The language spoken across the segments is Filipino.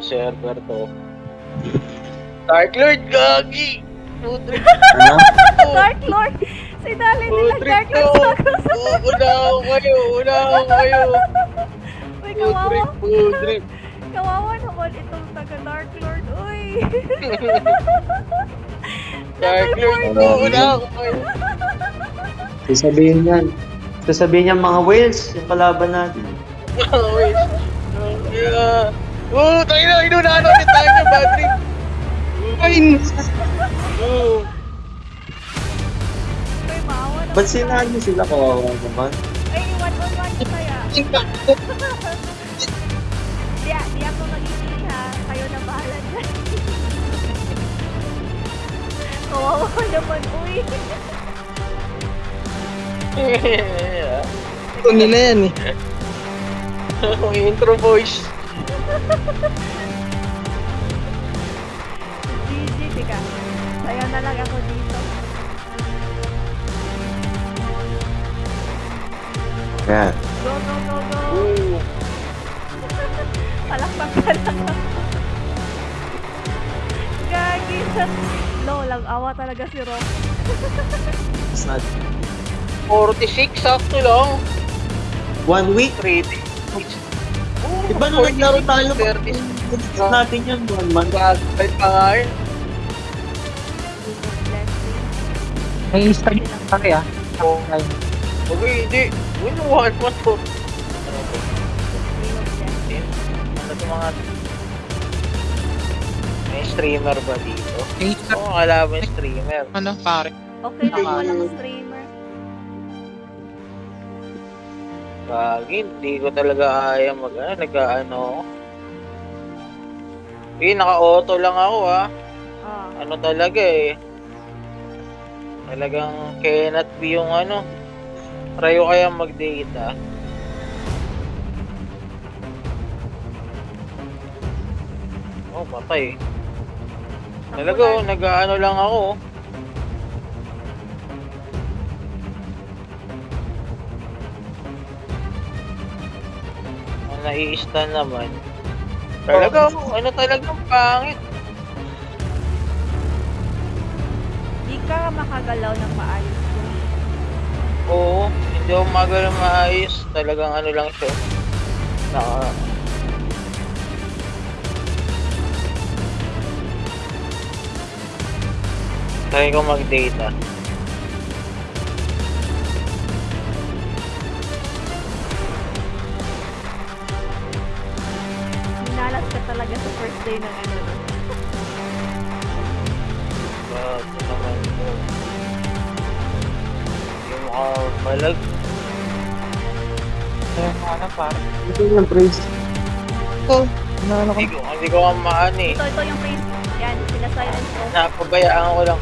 server to. Dark Lord, gagi! Ano? Dark Lord! Si Dali nila Dark! Lord sa U- Una ako kayo! Una ako kayo! Uy, kawawa. putrik! Kawawa naman itong taga Dark Lord. Uy! Dark Lord, una ako kayo! Sasabihin yan. Sasabihin niya mga whales, yung kalaban natin. Wait. Yeah. Oh, tayo na, inunahan natin tayo ng bad trip. Oh. Maawa naman. Ba't sinahan niyo sila kawawa naman? Ay, one on one kaya. Di, di ako magiging ha. Kayo na bahala dyan. Kawawa naman, uy. ko nila yan eh. Intro voice. GG, tika. Sayo na lang ako dito. Yan. Go, go, go, go. Oh. Palakpak ka lang ako. Gagi. No, lang awa talaga si Rock. It's not 46, sakto lang. one week. 3 days. Oh, Di ba nung naglaro tayo, 30 natin yan, one month. Bagal pa nga yun. May Instagram pa kaya. Oh. Okay, hindi. Win one mo of Blessing. Ano to mga... May streamer ba dito? Oo, oh, kalaban streamer. Ano, pare? Okay lang Tama. walang streamer. Gagi, hindi ko talaga kaya mag ano, nag-ano. Eh, naka-auto lang ako ah. Ah. Ano talaga eh. Talagang cannot be yung ano. Ko kaya mag-data. Oh, patay. Talaga oh, nag-ano lang ako. Nai-stun naman. Talaga, oh, ano talagang pangit. Di ka makagalaw ng maayos dun. Oo, hindi ako magalang maayos. Talagang ano lang siya. Naka... Try ko mag-data. Sa first day ng ano. no? Bago naman ko. Yung mukha balag. Ayun, ano, pare? Ito yung praise. Ito, ano ko. Hindi ko, hindi ko kamaan eh. Ito, ito yung face. Yan, sila silence ko. Napabayaan ko lang.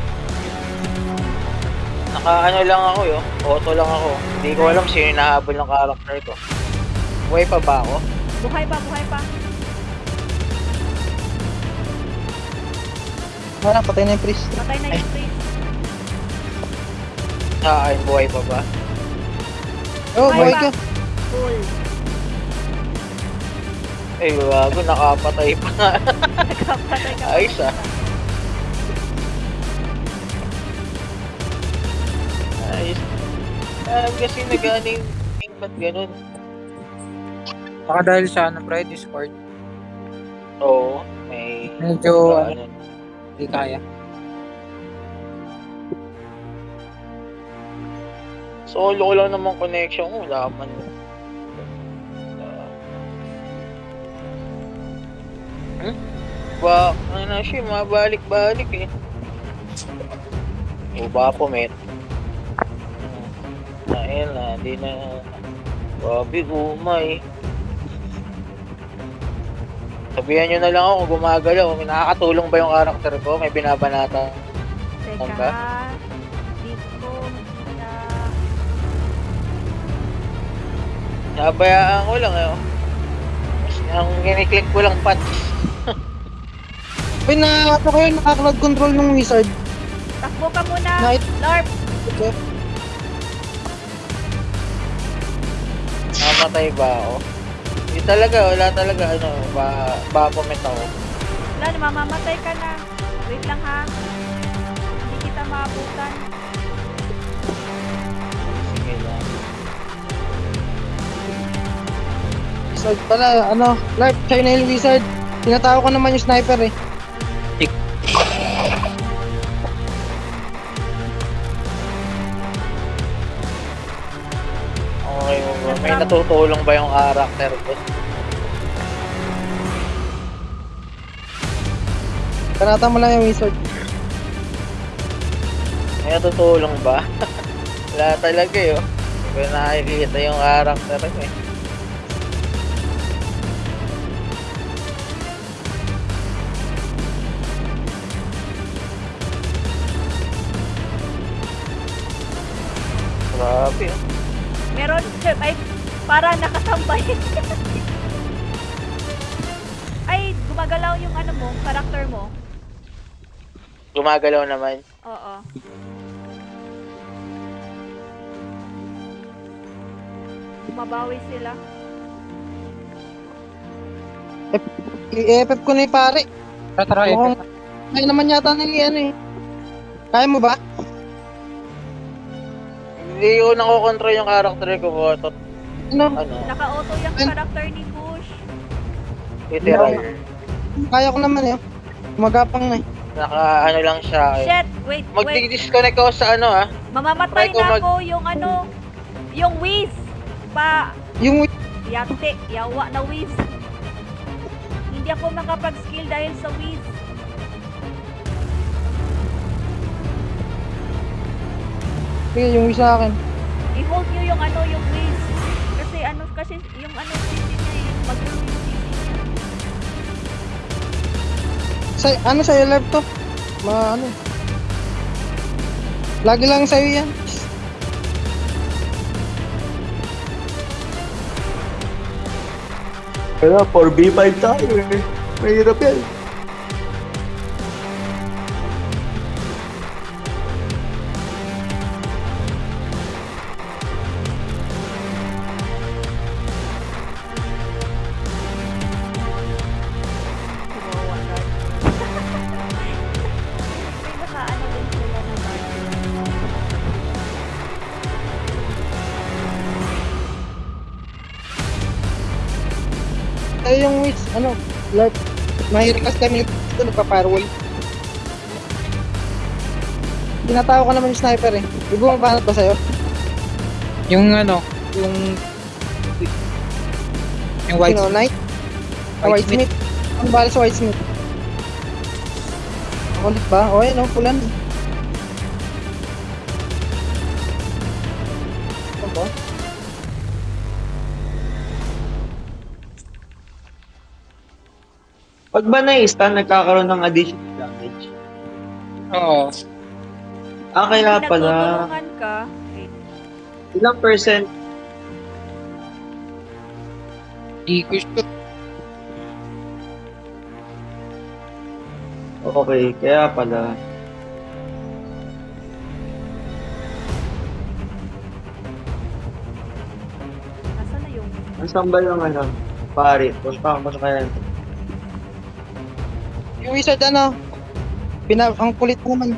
Naka ano lang ako yo. Auto lang ako. Hindi ko alam sino yung nahabol ng character ko. Buhay pa ba ako? Buhay pa, buhay pa. Wala, patay na yung priest. Patay na yung face. Ah, ay, buhay pa ba? Oh, Buhay boy pa. ka. Cool. Ay, bago, nakapatay pa nga. Nagkapatay ka pa. Ayos, ah. Ayos. Ah, kasi nag-ano yung ba't ganun? Baka dahil sa ano, pre, Discord. Oo, may... Medyo, ano, hindi kaya. Solo ko lang naman connection ko, wala man. Hmm? Ba, ano na siya, mabalik-balik eh. O ba po, met? Ayun na, di na. Babi, umay. Sabihan nyo na lang ako kung gumagalaw. May nakakatulong ba yung karakter ko? May binabanata. Teka. Di ko makita. Nabayaan ko lang eh. oh. Ang kiniklik ko lang pat. Uy, na, ano kayo, naka-cloud control ng wizard. Takbo ka muna. Night. Lorp. Namatay ba ako? Hindi talaga, wala talaga, ano, ba, ba-comment ako. Wala, mamamatay ka na. Wait lang ha. Hindi kita maabutan. Sige lang. Wizard pala, ano, Larp, sa'yo na yung wizard. Tinatawag ko naman yung sniper eh. May natutulong ba yung character ko? Kanata mo lang yung wizard. May natutulong ba? wala talaga eh, oh. Hindi ko nakikita yung character ko eh. Meron, ay, para nakasambay. ay, gumagalaw yung ano mo, karakter mo. Gumagalaw naman. Oo. Mabawi sila. I-FF ko na yung pare. Tara, tara, eh. Mukhang kaya naman yata na yung ano eh. Kaya mo ba? Hindi ko nakokontrol yung character ko, Boto. Ano? Ano, Naka-auto yung Ay. karakter ni Kush. literal. Kaya ko naman eh. Magapang na eh. Naka, ano lang siya eh. Shit, wait, wait. Mag-disconnect ako sa ano ah. Mamamatay ko na mag- ako yung ano, yung whiz. Pa, Yung yate, yawa na whiz. Hindi ako makapag-skill dahil sa whiz. Sige, yung wish sa akin. I-hold nyo yung ano, yung whiz. Kasi ano, kasi yung ano, CC niya eh, mag-roll yung niya. Sa, ano sa'yo live to? Ma, ano? Lagi lang sa'yo yan. Kaya 4v5 tayo eh. Mahirap yan. Ano? Live. Mahirap kasi kami ito, nagpa-firewall. Tinatawag ko naman yung sniper eh. Di bumabanat ba sa'yo? Yung ano, yung... Yung white Sino, Knight? Ah, White White Smith. Ang bala sa White Smith. Kulit ba? O, ayun, oh, pulan. Ano ba? Pag ba na-stun, nagkakaroon ng additional damage. Oo. Ah, kaya Pag pala, nagtutulungan ka, eh, ilang percent Di ko sure. Okay, kaya pala. nasa na yung... Ang sambal ng ano, pare. Punta mo sa kaya. Yung wizard, ano? Pina ang kulit naman.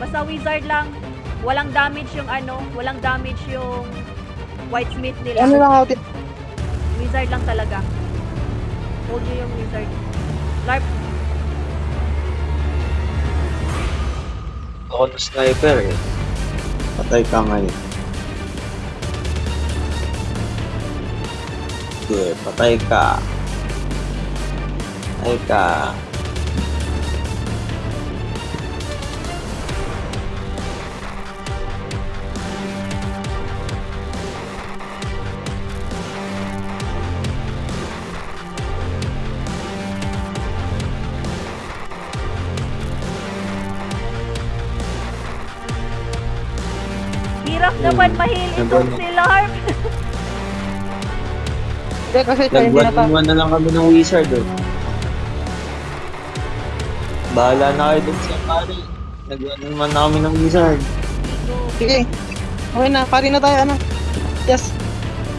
Basta wizard lang. Walang damage yung ano, walang damage yung white smith nila. Ano lang outit? Wizard lang talaga. Hold nyo yung wizard. Larp, Ako na sniper eh. Patay ka ngayon. Sige, patay ka. Patay ka. hirap Hmm. naman mahil itong si Larp. Hindi, kasi ito, hindi na. Nagwan na lang kami ng wizard oh. Bahala na kayo dun sa pare. Nagwan naman na kami ng wizard. Sige. Okay na, pari na tayo, ano? Yes.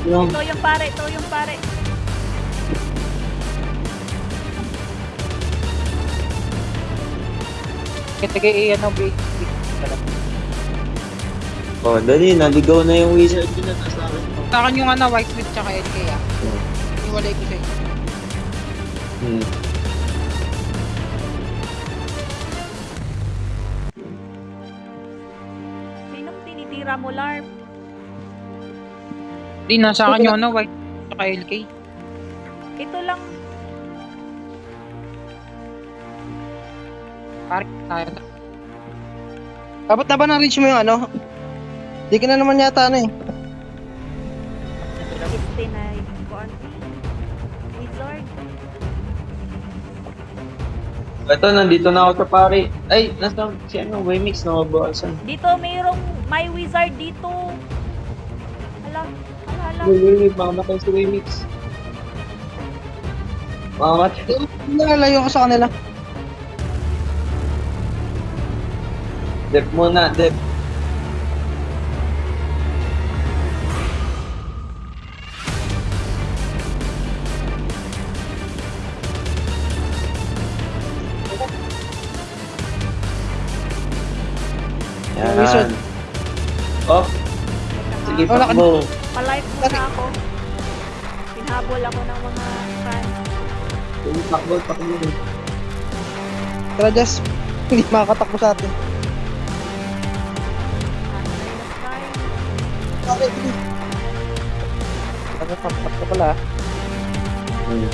Yung, Ito yung pare, ito yung pare. Sige, eh, ano, big. oh, dali, naligaw na yung wizard yun na nasa akin. Sa akin yung ano, white smith tsaka LK ah. Hmm. Iwalay ko sa'yo. Hmm. Tinitira mo, Larp? Di, nasa akin yung ano, white tsaka LK. Ito lang. Pare, tayo. Dapat na ba na-reach mo yung ano? Di ka na naman yata ano eh. Este na kuan. Wizard. Ito, nandito na ako sa pare. Ay, nasa si ano, Wemix na mabawasan. Dito mayroong may wizard dito. Hala, hala, hala. Wait, wait, wait, makamatay si Wemix. Makamatay. Nalalayo ko sa kanila. Dep muna, dep. Wizard. Yan. Oh, pakbo. Pa-live muna ako. Pinhabol ako ng mga fans. Sige, pakbo, pakbo. Tara, Jess. Hindi makakatakbo sa atin. Ano na bilis. Ano, papatak pala. ah. Hmm.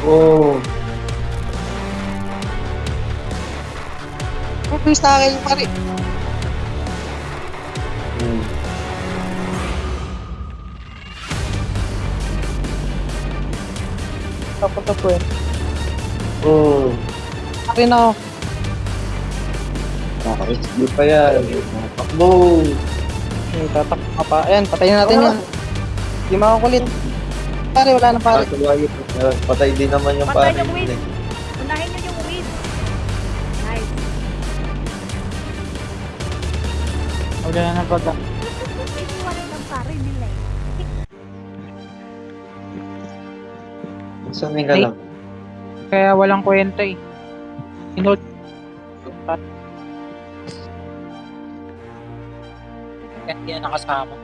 Oh, Oh, please na akin, pare. Ko eh. Oh, Akin ako. nakaka-XP pa yan. Pakbo. Okay, tatak ka pa. Ayan, patayin natin yan. Hindi makakulit. Pare, wala na pare. Ah, Patay din naman yung Patay pare. yung Wiz. Unahin nyo yung Wiz. Nice. Wala na pag Iniwanan ng pare nila eh. Sanay ka lang. Kaya walang kwenta eh. Inold. Hindi na nakasama.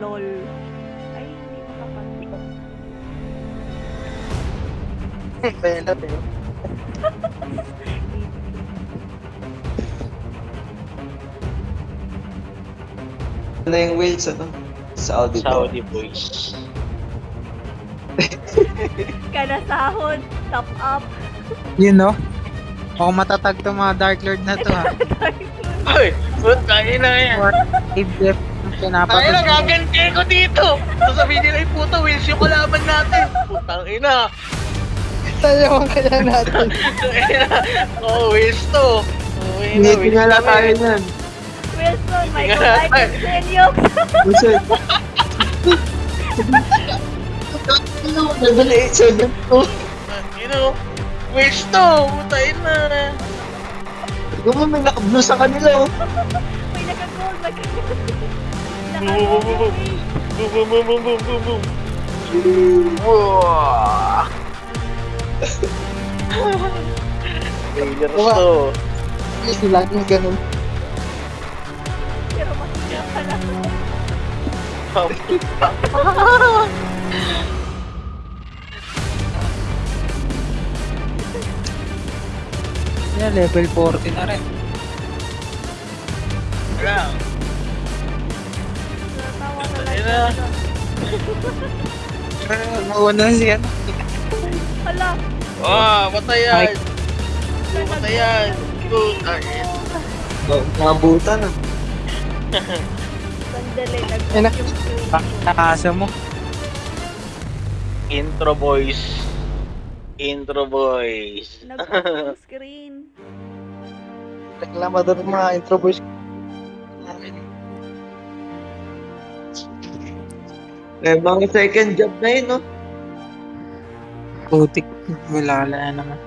LOL. Ay, hindi ko kapag. Bela, bela. Ano yung whales, ano? Saudi. Saudi boys. Kada sahod. Top up. Yun no? Mukhang matatag to mga Dark Lord na to ha. Ay, puta ina yan. Or if def Tayo na, pinapag gaganti ko dito. Sasabihin nila yung puta, Wills yung kalaban natin. Putang ina. Tayo ang kaya natin. Putang ina. Oh, Wills to. Oh, Hindi, kami. tayo niyan. Can send you. Wizard. Level 8, 7 to. You know, Wills to. Puta ina. Tignan mo, may naka-blue sa kanila, oh. May naka-gold, may naka-gold. Boom, boom, boom, boom. Boom, boom, boom. Failures to. Please, laging ganun. Yeah, level 40 na rin. Wala. Tawa na Ayun lang. na. Mauna siya. Hala. Ah, patay yan. Ay. Patay yan. Putang ina. Nabutan, ah. Sandali, Ayun na. ko. Nakasa mo. Intro boys. Intro boys. Nag-off screen. Reklamador mga intro boys. Eh, mga second job na yun, no? Putik. Wala na naman.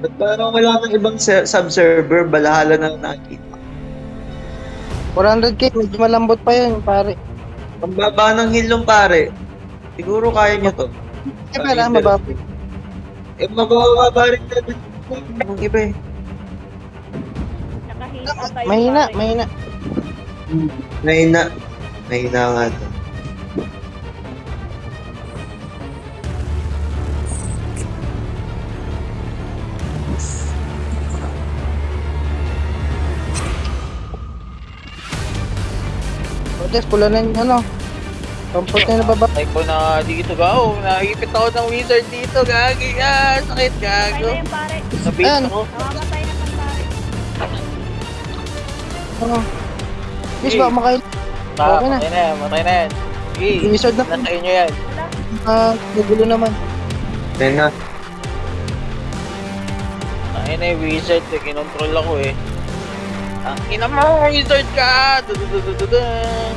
Ba't parang wala nang ibang se- sub-server, balahala na nakita. 400k, medyo malambot pa yun, pare. Ang baba ng hill nung pare. Siguro kaya niyo to. Eh, pala, mababa. Eh, mababa rin natin. Ang iba eh. Mahina, mahina. Mahina. Mahina nga to. Des, pula na yung ano. Comfort na nababa. Ay ko na dito gaw. Naipit ako ng wizard dito. Gagi. Ah, sakit Patay gago. na yung pare. Nabait Ayan. ako. Namamatay na pare. Ano? Please, baka makain. Ah, Okay na. Matay na yan. Matay na yan. Sige. Wizard na. Nasa inyo yan. Ah, nagulo naman. Ayun na. Ay na yung wizard. Eh. Kinontrol ako eh. Ang ina mo, wizard ka! Dudududududun.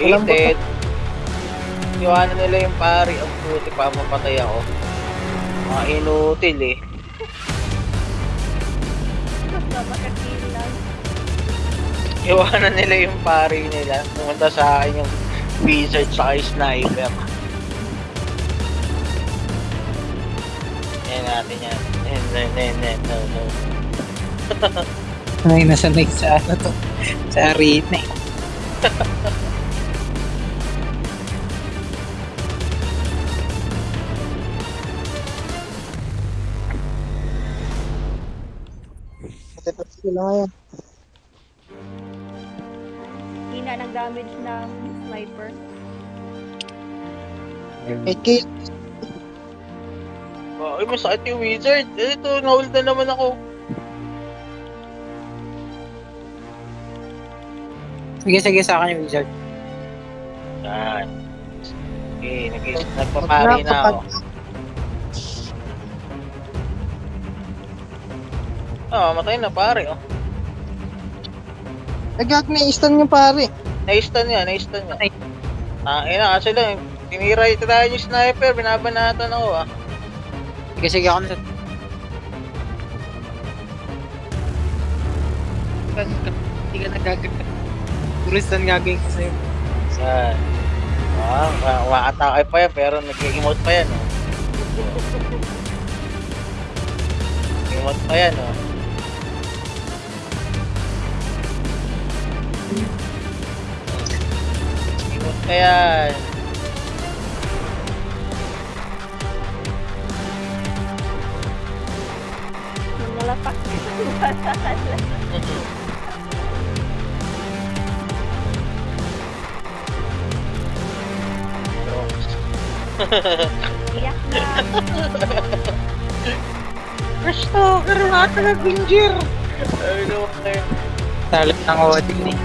Walang Hated. Iwanan nila yung pari. Ang puti pa mapatay ako. Mga inutil eh. Iwanan nila yung pari nila. Pumunta sa akin yung wizard sa sniper. Natin yan. Yan, yan, yan. No, no. Ay, nasanay sa ano to. Sa arena eh. Tapos sila ngayon. Hina ng damage ng sniper. 8k. Oh, ay, masakit yung wizard. Eh, Ito, nahold na naman ako. Sige, sige sa akin yung wizard. Yan. Okay, nag nagpapari na ako. Ah, matay na pare. Oh. Nagag na stun yung pare. Na-stun niya, na-stun niya. Ah, ina kasi lang, tinira ito tayo yung sniper, binabanatan ako ah. Sige, sige ako na. Hindi ka nagaganda. Puro stun gagawin ko sa'yo. Yan. Ah, ma- ma-atake pa yan, pero nag-emote pa yan oh. Emote pa yan oh. Emote pa yan. Yung nalapak. Iyak na. Gusto, pero natin nag-injure. Ay, no, okay. Talo ng Odin eh.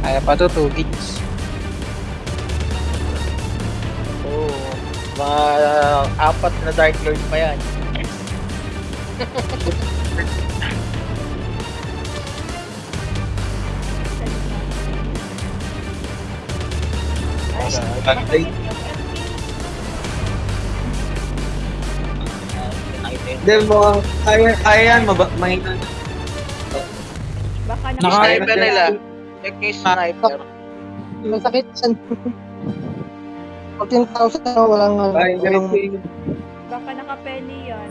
Kaya pa to, 2 gigs. Mga apat na Dark Lord pa yan. Ay, Ay. masakit yung LP. Hindi mo, kaya, kaya yan. Maba, mahina. Baka Naka- Sniper nila. Check yung sniper. Masakit. San? 14,000 na walang ano. Kaya walang. Baka naka-penny yan.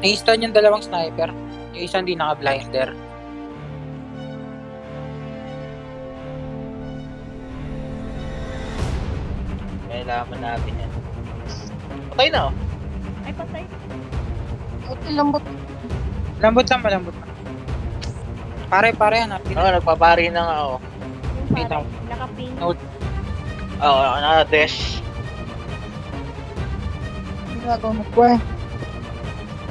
Na-stun yung dalawang sniper. Yung isa hindi naka-blinder. Kailangan natin yan. Patay na oh. Ay, patay. Okay, lambot. Malambot lang, malambot lang. Pare, pare, hanapin. Oo, nagpapari na nga ako. Yung pare, lang. naka-ping. No. Oo, oh, na-des. Ginagawa mo ko eh.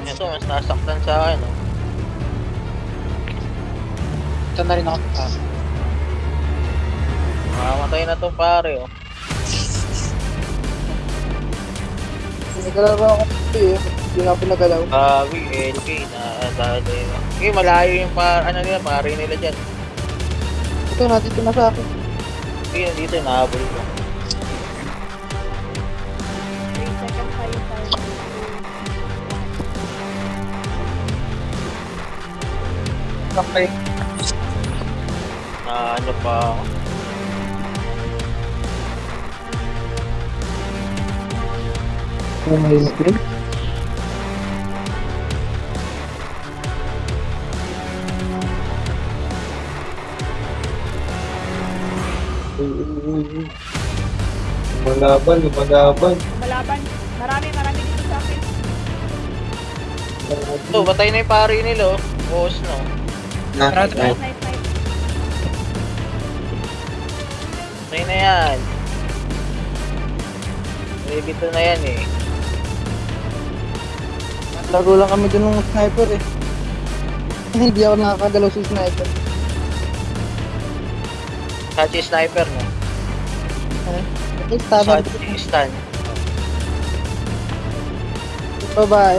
Ito, mas nasaktan sa akin oh. Ito na rin ako. Ah, Mamamatay na to pare oh. Nagalaw ako eh. Hindi nga pinagalaw. Bawi, LK, na dali. Eh, malayo yung par, ano nila, pare nila dyan. Ito, nandito na sa akin. Ayun, dito, nahabol ko. Okay. Na ano pa ako. Oh uy, uy, uy. Lumalaban, lumalaban. Malaban. Marami, marami dito sa akin. Ito, batay na yung pari nila, oh. Boss, no? Na, Tara, tara. ay, Nice, nice, nice. Batay na yan. Eh, dito na yan, eh. Laro lang kami dun ng sniper eh. Hindi ako nakakagalaw sa sniper. Sachi sniper, no? Eh, stabber Sachi stun. babae.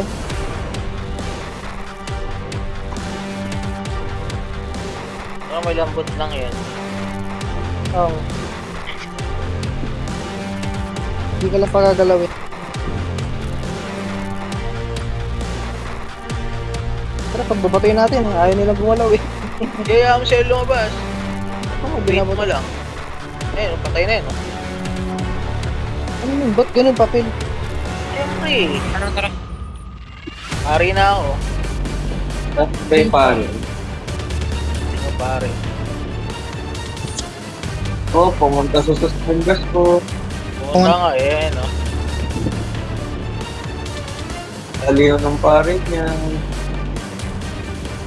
Oh, may lambot lang yan. Oo. Hindi ka lang pagagalaw eh. Tara, pagbabatoy natin, ayaw nilang gumalaw eh. Kaya mo siya lumabas. Oo, Wait binabot. mo lang. Ayun, patay na yun, no? Ano yun? Ba't ganun papel? Siyempre, Tara, tara. pari na ako. ah, ba yung pare? Ano? Oh, pumunta sa suspengas ko. Pumunta nga, eh, no? Aliw ng pare niya.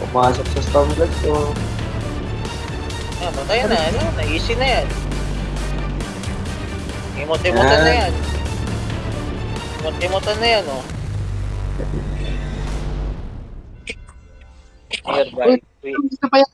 Pumasok sa stamgas ko. Yan, patay na, ano? Na-easy na yan. Imot-imotan na yan. Imot-imotan na yan, oh. Nearby. Wait. Gusto pa yan.